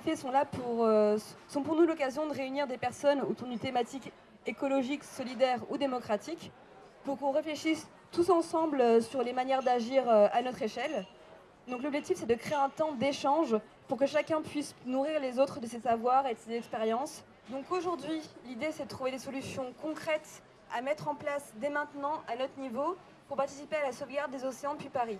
cafés sont là pour, euh, sont pour nous l'occasion de réunir des personnes autour d'une thématique écologique, solidaire ou démocratique, pour qu'on réfléchisse tous ensemble euh, sur les manières d'agir euh, à notre échelle. Donc l'objectif, c'est de créer un temps d'échange pour que chacun puisse nourrir les autres de ses savoirs et de ses expériences. Donc aujourd'hui, l'idée, c'est de trouver des solutions concrètes à mettre en place dès maintenant, à notre niveau, pour participer à la sauvegarde des océans depuis Paris.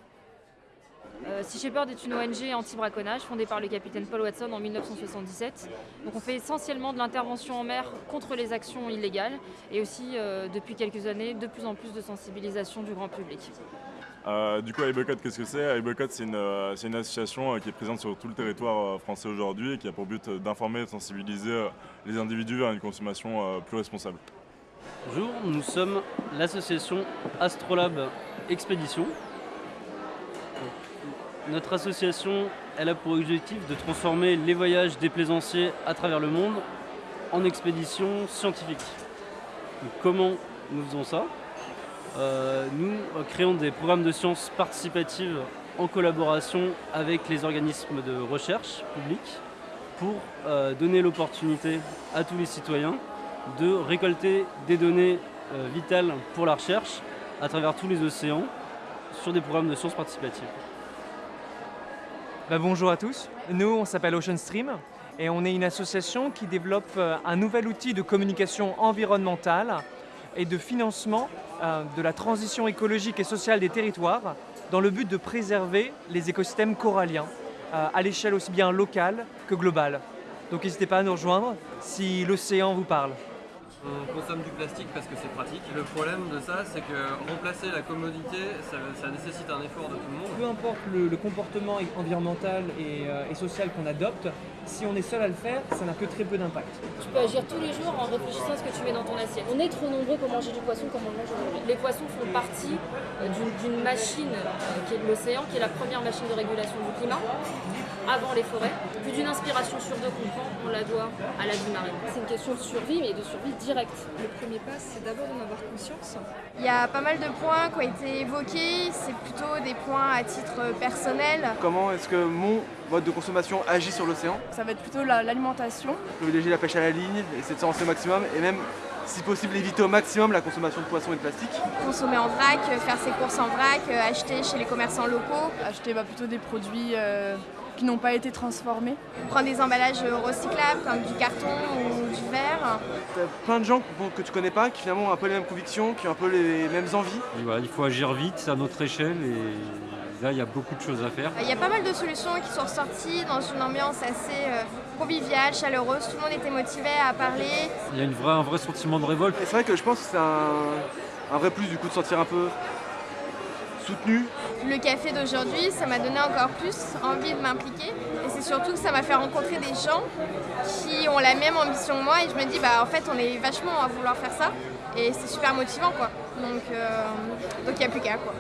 Euh, sea Shepherd est une ONG anti-braconnage fondée par le capitaine Paul Watson en 1977. Donc on fait essentiellement de l'intervention en mer contre les actions illégales et aussi euh, depuis quelques années de plus en plus de sensibilisation du grand public. Euh, du coup, iBoycott, qu'est-ce que c'est? iBoycott, c'est une, euh, une association euh, qui est présente sur tout le territoire euh, français aujourd'hui et qui a pour but euh, d'informer et de sensibiliser euh, les individus vers une consommation euh, plus responsable. Bonjour, nous sommes l'association Astrolab Expédition. Notre association elle a pour objectif de transformer les voyages des plaisanciers à travers le monde en expéditions scientifiques. Comment nous faisons ça? Euh, Nous créons des programmes de sciences participatives en collaboration avec les organismes de recherche publics pour euh, donner l'opportunité à tous les citoyens de récolter des données euh, vitales pour la recherche à travers tous les océans sur des programmes de sciences participatives. Bah, bonjour à tous, nous on s'appelle Ocean Stream et on est une association qui développe euh, un nouvel outil de communication environnementale et de financement euh, de la transition écologique et sociale des territoires dans le but de préserver les écosystèmes coralliens euh, à l'échelle aussi bien locale que globale. Donc n'hésitez pas à nous rejoindre si l'océan vous parle. On consomme du plastique parce que c'est pratique. Le problème de ça, c'est que remplacer la commodité, ça, ça nécessite un effort de tout le monde. Peu importe le, le comportement environnemental et, euh, et social qu'on adopte, si on est seul à le faire, ça n'a que très peu d'impact. Tu peux agir tous les jours en réfléchissant à ce que tu mets dans ton assiette. On est trop nombreux pour manger du poisson comme on le mange aujourd'hui. Les poissons font partie euh, d'une- d'une machine euh, qui est l'océan, qui est la première machine de régulation du climat, avant les forêts. Plus d'une inspiration sur deux qu'on prend, on la doit à la vie marine. C'est une question de survie, mais de survie directe. Le premier pas, c'est d'abord d'en avoir conscience. Il y a pas mal de points qui ont été évoqués, c'est plutôt des points à titre personnel. Comment est-ce que mon mode de consommation agit sur l'océan Ça va être plutôt la- l'alimentation. Privilégier la pêche à la ligne, essayer de s'en lancer au maximum et même, si possible, éviter au maximum la consommation de poissons et de plastique. Consommer en vrac, faire ses courses en vrac, euh, acheter chez les commerçants locaux, Acheter bah, plutôt des produits euh, qui n'ont pas été transformés. prendre des emballages recyclables comme du carton ou du verre. T'as plein de gens que tu connais pas qui finalement ont un peu les mêmes convictions, qui ont un peu les mêmes envies. Et voilà, il faut agir vite à notre échelle et là il y a beaucoup de choses à faire. Il y a pas mal de solutions qui sont ressorties dans une ambiance assez euh, conviviale, chaleureuse. Tout le monde était motivé à parler. Il y a une vraie, un vrai sentiment de révolte. C'est vrai que je pense que c'est un, un vrai plus du coup de se sentir un peu Le café d'aujourd'hui, ça m'a donné encore plus envie de m'impliquer. Et c'est surtout que ça m'a fait rencontrer des gens qui ont la même ambition que moi. Et je me dis, bah en fait, on est vachement à vouloir faire ça. Et c'est super motivant, quoi. Donc, euh, donc il n'y a plus qu'à, quoi.